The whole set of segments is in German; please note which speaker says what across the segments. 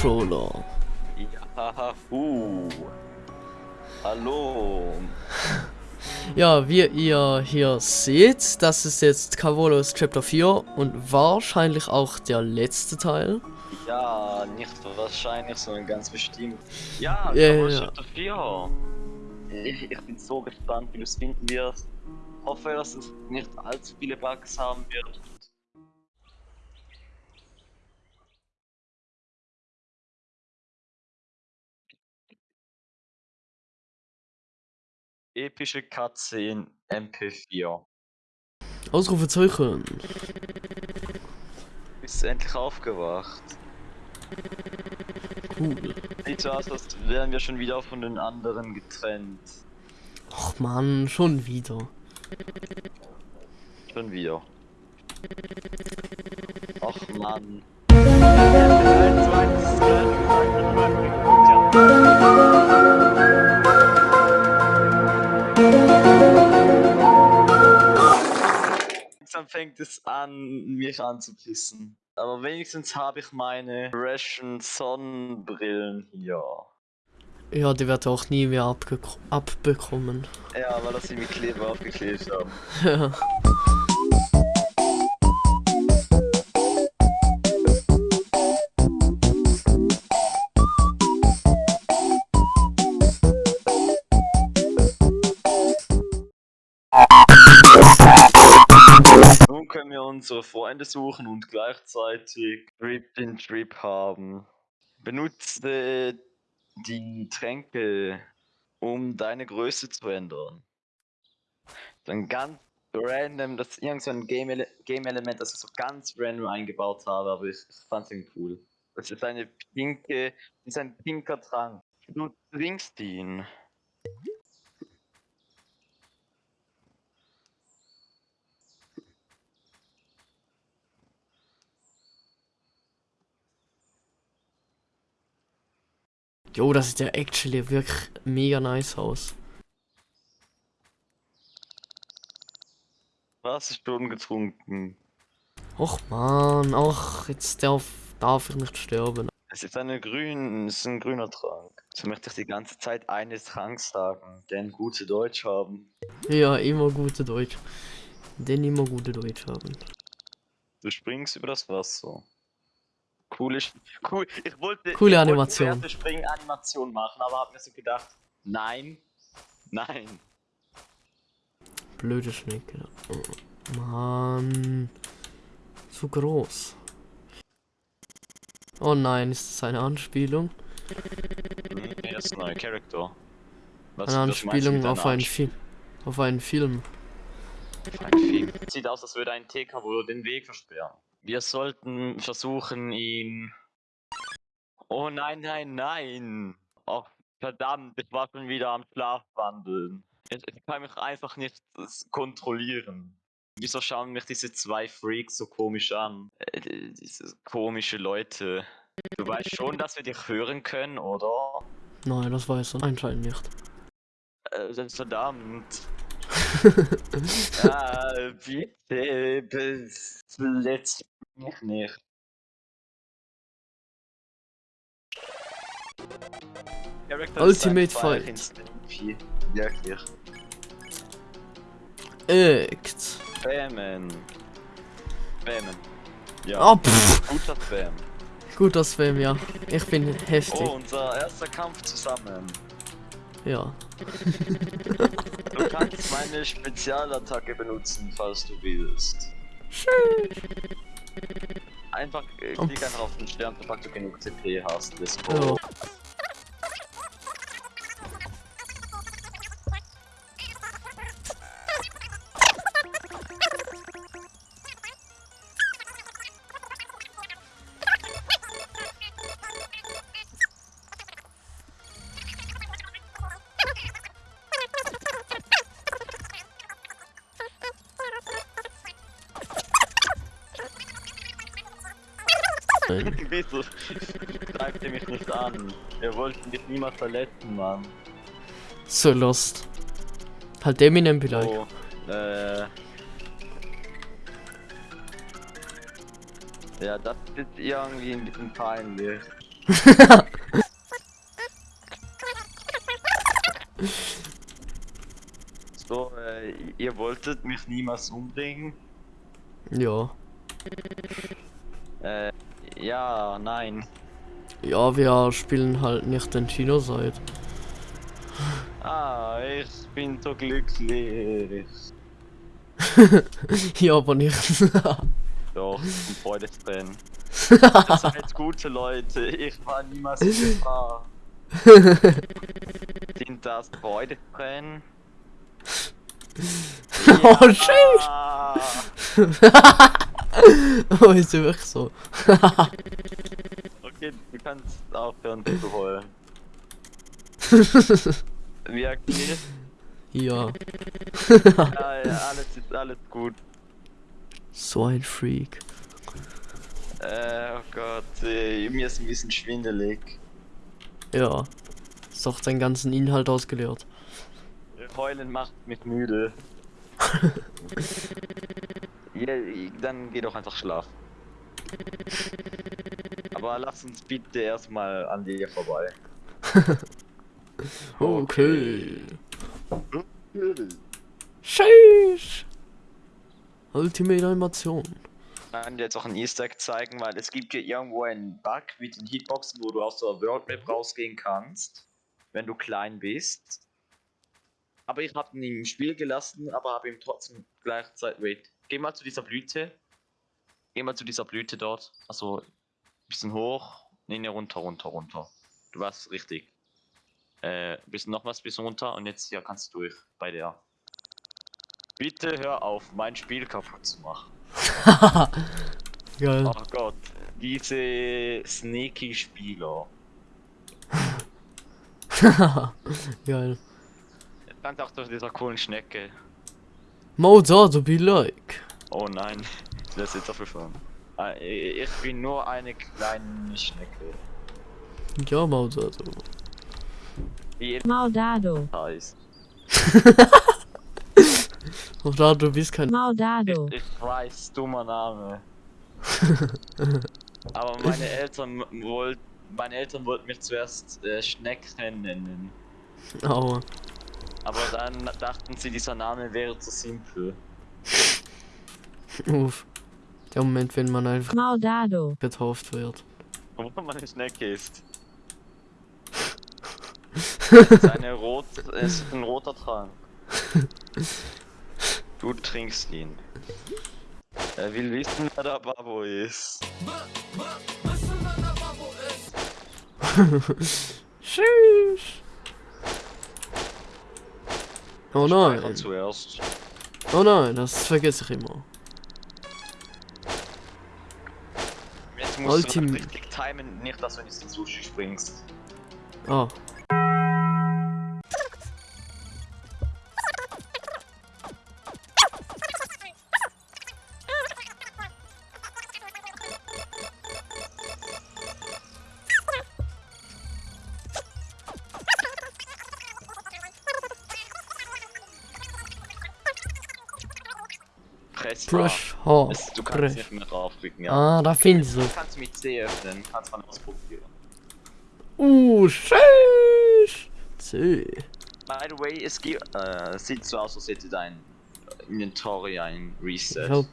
Speaker 1: Controller.
Speaker 2: Ja, uh. Hallo.
Speaker 1: Ja, wie ihr hier seht, das ist jetzt Cavolos Chapter 4 und wahrscheinlich auch der letzte Teil.
Speaker 2: Ja, nicht wahrscheinlich, sondern ganz bestimmt. Ja,
Speaker 1: Ja,
Speaker 2: Cavolo
Speaker 1: ja.
Speaker 2: Chapter 4. Ich, ich bin so gespannt, wie du es finden wirst. Hoffe, dass es nicht allzu viele Bugs haben wird. Epische Katze in MP4.
Speaker 1: Ausrufezeichen.
Speaker 2: Bist du endlich aufgewacht?
Speaker 1: Cool.
Speaker 2: Sieht so aus, als wären wir schon wieder von den anderen getrennt.
Speaker 1: Och man, schon wieder.
Speaker 2: Schon wieder. Ach Mann. Langsam fängt es an, mich anzupissen. Aber wenigstens habe ich meine Ration Sonnenbrillen hier.
Speaker 1: Ja, die wird auch nie mehr abbekommen.
Speaker 2: Ja, weil das sie mit Kleber aufgeklebt haben.
Speaker 1: Ja.
Speaker 2: Unsere Freunde suchen und gleichzeitig Trip in Trip haben. Benutze die Tränke, um deine Größe zu ändern. Dann ganz random, das ist irgend so ein Game-Ele- Game-Element, das ich so ganz random eingebaut habe, aber ich, ich fand's irgendwie cool. Das ist eine pinke, das ist ein pinker Trank. Du trinkst ihn.
Speaker 1: Jo, das sieht ja actually wirklich mega nice aus.
Speaker 2: Was ist schon getrunken?
Speaker 1: Och man, ach, jetzt darf, darf ich nicht sterben.
Speaker 2: Es ist eine grün, es ist ein grüner Trank. So möchte ich die ganze Zeit eines Tranks sagen, den gute Deutsch haben.
Speaker 1: Ja, immer gute Deutsch. Den immer gute Deutsch haben.
Speaker 2: Du springst über das Wasser. Cool, ich, cool. Ich wollte
Speaker 1: Coole
Speaker 2: ich
Speaker 1: Animation.
Speaker 2: Wollte Springanimation machen, aber hab mir so gedacht, nein, nein.
Speaker 1: Blöde Schnecke. Oh, Mann. Zu groß. Oh nein, ist das eine Anspielung?
Speaker 2: Nee, das ist ein neuer Charakter. Was,
Speaker 1: Eine Anspielung auf einen Film. Auf einen Film.
Speaker 2: Anspielung? Ein Film. Sieht aus, als würde ein TK wohl den Weg versperren. Wir sollten versuchen, ihn. Oh nein, nein, nein! Oh, verdammt, ich war schon wieder am Schlafwandeln. Ich, ich kann mich einfach nicht kontrollieren. Wieso schauen mich diese zwei Freaks so komisch an? Äh, die- diese komische Leute. Du weißt schon, dass wir dich hören können, oder?
Speaker 1: Nein, das weiß er anscheinend nicht.
Speaker 2: Äh, verdammt. Ja, bitte, bis letzt mich nicht. Character
Speaker 1: Ultimate Fight.
Speaker 2: Instinct 4. Wirklich.
Speaker 1: Act.
Speaker 2: Spammen. Spammen. Ja,
Speaker 1: Oh, pff.
Speaker 2: guter Spam.
Speaker 1: Guter Spam, ja. Ich bin heftig.
Speaker 2: Oh, unser erster Kampf zusammen.
Speaker 1: Ja.
Speaker 2: Du kannst meine Spezialattacke benutzen, falls du willst. Einfach äh, klick einfach auf den Stern, sobald du genug CP hast. Let's go. Wieso greift ihr mich nicht an? Wir wollten dich niemals verletzen, Mann.
Speaker 1: So lost. Halt Eminem vielleicht.
Speaker 2: Oh, äh. Ja, das ist irgendwie ein bisschen peinlich. So, äh, ihr wolltet mich niemals umbringen?
Speaker 1: Ja.
Speaker 2: Äh, ja, nein.
Speaker 1: Ja, wir spielen halt nicht den Genocide.
Speaker 2: Ah, ich bin so glücklich.
Speaker 1: ja, aber nicht.
Speaker 2: Doch, ein Freudestränen. Ihr seid gute Leute, ich war niemals in Gefahr. Sind das Freudestränen?
Speaker 1: oh, shit! Oh, ist ja wirklich so.
Speaker 2: okay, du kannst aufhören zu heulen. Wirklich?
Speaker 1: ja.
Speaker 2: Ja, ja, alles ist alles gut.
Speaker 1: So ein Freak.
Speaker 2: Äh, oh Gott, äh, mir ist ein bisschen schwindelig.
Speaker 1: Ja. Ist doch seinen ganzen Inhalt ausgeleert.
Speaker 2: Heulen macht mich müde. ja, dann geh doch einfach schlafen. Aber lass uns bitte erstmal an dir vorbei.
Speaker 1: Okay. Sheesh. Ultimate Animation.
Speaker 2: Ich kann dir jetzt auch ein Easter Egg zeigen, weil es gibt hier irgendwo einen Bug mit den Hitboxen, wo du aus der World Map rausgehen kannst, wenn du klein bist. Aber ich habe ihn im Spiel gelassen, aber habe ihm trotzdem gleichzeitig. Wait, geh mal zu dieser Blüte. Geh mal zu dieser Blüte dort. Also, bisschen hoch. Nee, nee, runter, runter, runter. Du warst richtig. Äh, bisschen nochmals bisschen runter und jetzt hier kannst du durch bei der. Bitte hör auf, mein Spiel kaputt zu machen.
Speaker 1: Geil.
Speaker 2: Oh Gott, diese sneaky Spieler.
Speaker 1: Geil.
Speaker 2: Dank auch dieser coolen Schnecke.
Speaker 1: Mozart be like.
Speaker 2: Oh nein, das ist jetzt dafür fahren. Ah, Ich bin nur eine kleine Schnecke.
Speaker 1: Ja, Mozart.
Speaker 2: Die
Speaker 3: Maudado,
Speaker 2: heißt.
Speaker 1: Da, du bist kein.
Speaker 3: Maudado,
Speaker 2: Ich weiß, dummer Name. Aber meine Eltern wollten, meine Eltern wollten mich zuerst äh, Schnecken nennen.
Speaker 1: Aua.
Speaker 2: Dann dachten sie, dieser Name wäre zu simpel.
Speaker 1: Uff. Der Moment, wenn man einfach
Speaker 3: Maudado,
Speaker 1: getauft wird.
Speaker 2: Wo man eine Schnecke ist. Es ist, eine rot, ist ein roter Trank. Du trinkst ihn. Er will wissen, wer der Babo ist.
Speaker 1: Tschüss. Oh nein.
Speaker 2: zuerst.
Speaker 1: Oh nein, das vergesse ich immer.
Speaker 2: Jetzt musst du
Speaker 1: Ultim-
Speaker 2: noch richtig timen, nicht dass du in diesen Sushi springst.
Speaker 1: Ah.
Speaker 2: Press
Speaker 1: Brush. Hard.
Speaker 2: Es, du kannst nicht mehr draufklicken, ja.
Speaker 1: Ah, da findest du.
Speaker 2: Du kannst mit C öffnen, kannst man ausprobieren.
Speaker 1: Uh, tschüss. C.
Speaker 2: By the way, es gibt, äh, sieht so aus, als hätte dein Inventory ein Reset.
Speaker 1: Hab.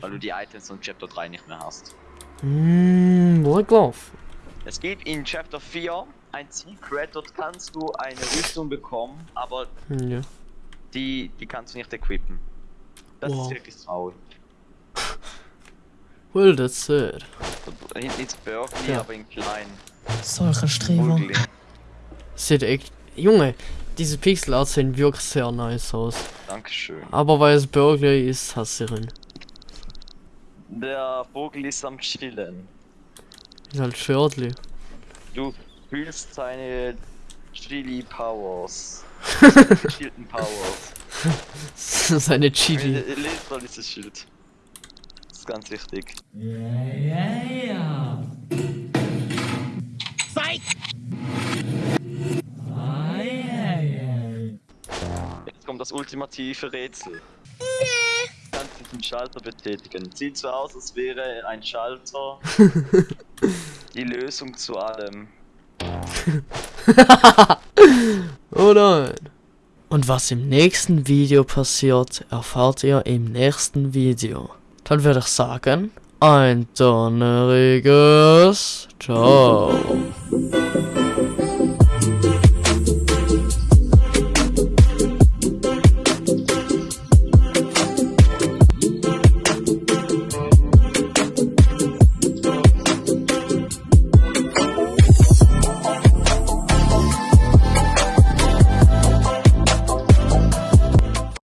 Speaker 2: Weil du die Items von Chapter 3 nicht mehr hast.
Speaker 1: Mmm, gelaufen?
Speaker 2: Es gibt in Chapter 4 ein Secret, dort kannst du eine Rüstung bekommen, aber
Speaker 1: Hm, Ja.
Speaker 2: die, die kannst du nicht equippen. Das
Speaker 1: Wow.
Speaker 2: ist wirklich traurig.
Speaker 1: Well, that's sad.
Speaker 2: Hinten ist Berkeley,
Speaker 1: Ja.
Speaker 2: aber in klein.
Speaker 4: Solche Streber.
Speaker 1: Sieht echt. Junge, diese Pixelart sehen wirklich sehr nice aus.
Speaker 2: Dankeschön.
Speaker 1: Aber weil es Burglary ist, hasse ich ihn.
Speaker 2: Der Vogel ist am Chillen.
Speaker 1: Ist halt Schördli.
Speaker 2: Du fühlst seine Chili Powers. Gechillten Powers.
Speaker 1: Seine Chili.
Speaker 2: Lest mal dieses Schild. Das ist ganz wichtig. Jetzt kommt das ultimative Rätsel. Du kannst diesen Schalter betätigen. Sieht so aus, als wäre ein Schalter. Die Lösung zu allem.
Speaker 1: oh nein. Und was im nächsten Video passiert, erfahrt ihr im nächsten Video. Dann würde ich sagen, ein donneriges Ciao.